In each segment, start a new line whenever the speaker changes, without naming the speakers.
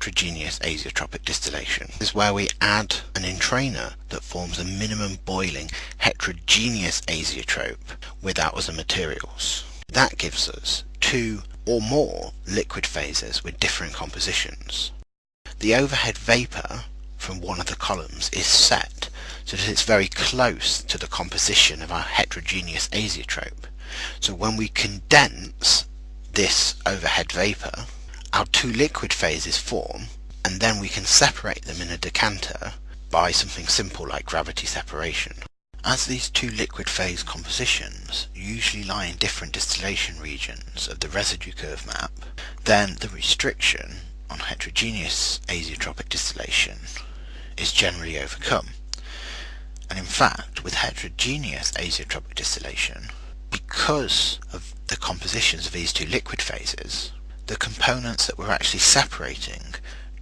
heterogeneous azeotropic distillation. This is where we add an entrainer that forms a minimum boiling heterogeneous azeotrope without other materials. That gives us two or more liquid phases with different compositions. The overhead vapour from one of the columns is set so that it's very close to the composition of our heterogeneous azeotrope. So when we condense this overhead vapour, our two liquid phases form and then we can separate them in a decanter by something simple like gravity separation. As these two liquid phase compositions usually lie in different distillation regions of the residue curve map, then the restriction on heterogeneous azeotropic distillation is generally overcome. And in fact, with heterogeneous azeotropic distillation, because of the compositions of these two liquid phases, the components that we're actually separating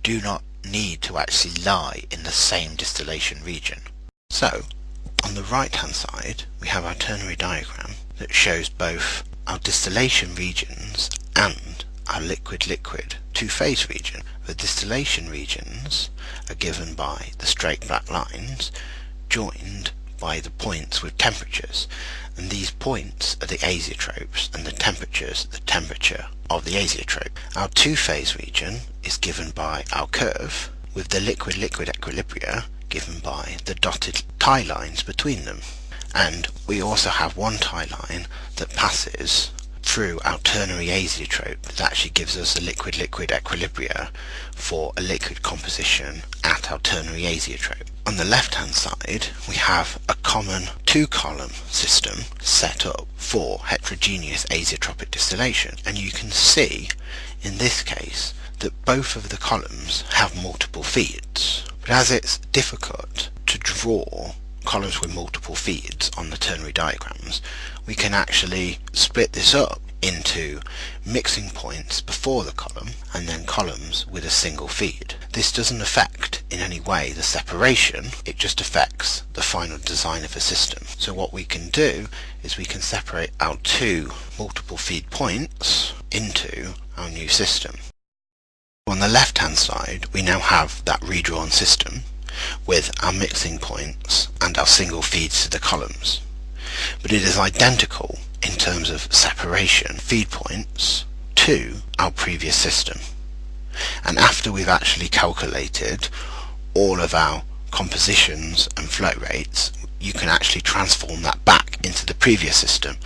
do not need to actually lie in the same distillation region. So, on the right hand side, we have our ternary diagram that shows both our distillation regions and our liquid-liquid two-phase region. The distillation regions are given by the straight black lines joined by the points with temperatures and these points are the azeotropes and the temperatures the temperature of the azeotrope. Our two-phase region is given by our curve with the liquid-liquid equilibria given by the dotted tie lines between them and we also have one tie line that passes through our ternary azeotrope that actually gives us a liquid-liquid equilibria for a liquid composition at our ternary azeotrope. On the left hand side we have a common two column system set up for heterogeneous azeotropic distillation and you can see in this case that both of the columns have multiple feeds but as it's difficult to draw columns with multiple feeds on the ternary diagrams, we can actually split this up into mixing points before the column and then columns with a single feed. This doesn't affect in any way the separation, it just affects the final design of a system. So what we can do is we can separate our two multiple feed points into our new system. On the left hand side we now have that redrawn system with our mixing points and our single feeds to the columns. But it is identical in terms of separation feed points to our previous system. And after we've actually calculated all of our compositions and flow rates, you can actually transform that back into the previous system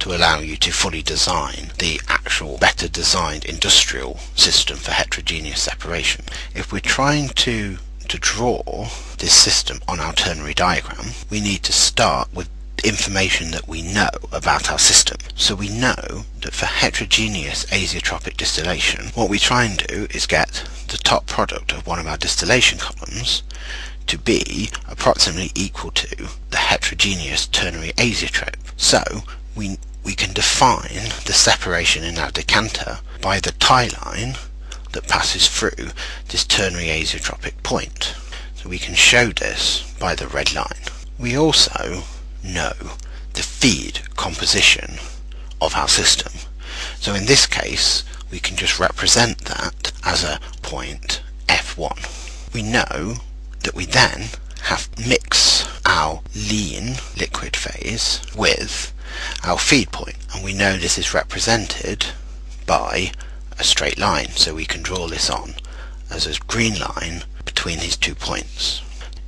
to allow you to fully design the actual better designed industrial system for heterogeneous separation. If we're trying to to draw this system on our ternary diagram, we need to start with information that we know about our system. So we know that for heterogeneous azeotropic distillation, what we try and do is get the top product of one of our distillation columns to be approximately equal to the heterogeneous ternary azeotrope. So we, we can define the separation in our decanter by the tie line that passes through this ternary azeotropic point. So we can show this by the red line. We also know the feed composition of our system. So in this case we can just represent that as a point F1. We know that we then have mix our lean liquid phase with our feed point and we know this is represented by a straight line so we can draw this on as a green line between these two points.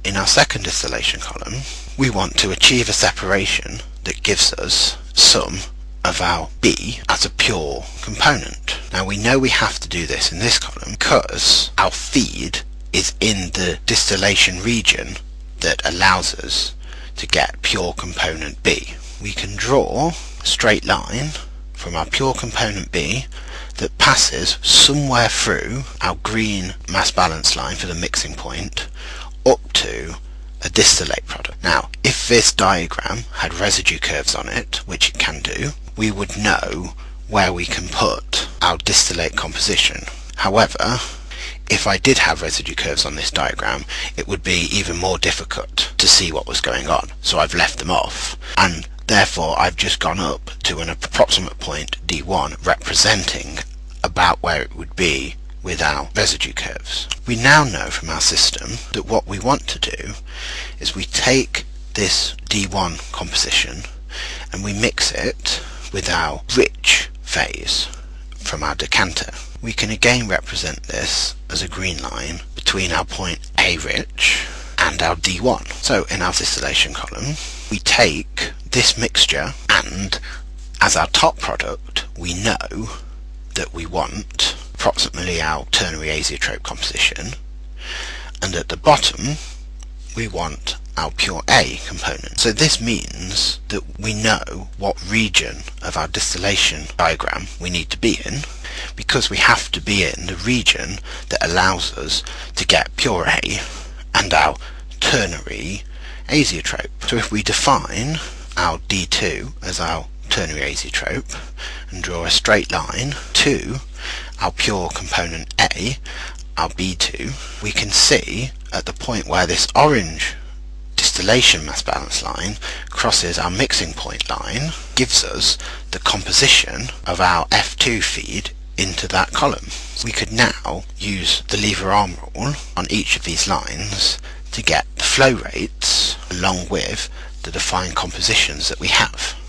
In our second distillation column we want to achieve a separation that gives us some of our B as a pure component. Now we know we have to do this in this column because our feed is in the distillation region that allows us to get pure component B. We can draw a straight line from our pure component B that passes somewhere through our green mass balance line for the mixing point up to a distillate product. Now, if this diagram had residue curves on it, which it can do, we would know where we can put our distillate composition. However, if I did have residue curves on this diagram, it would be even more difficult to see what was going on. So I've left them off. And therefore, I've just gone up to an approximate point D1 representing about where it would be with our residue curves. We now know from our system that what we want to do is we take this D1 composition and we mix it with our rich phase from our decanter. We can again represent this as a green line between our point A rich and our D1. So in our distillation column we take this mixture and as our top product we know that we want approximately our ternary azeotrope composition and at the bottom we want our pure A component. So this means that we know what region of our distillation diagram we need to be in because we have to be in the region that allows us to get pure A and our ternary azeotrope. So if we define our D2 as our ternary azeotrope and draw a straight line to our pure component A, our B2, we can see at the point where this orange distillation mass balance line crosses our mixing point line gives us the composition of our F2 feed into that column. We could now use the lever arm rule on each of these lines to get the flow rates along with the defined compositions that we have.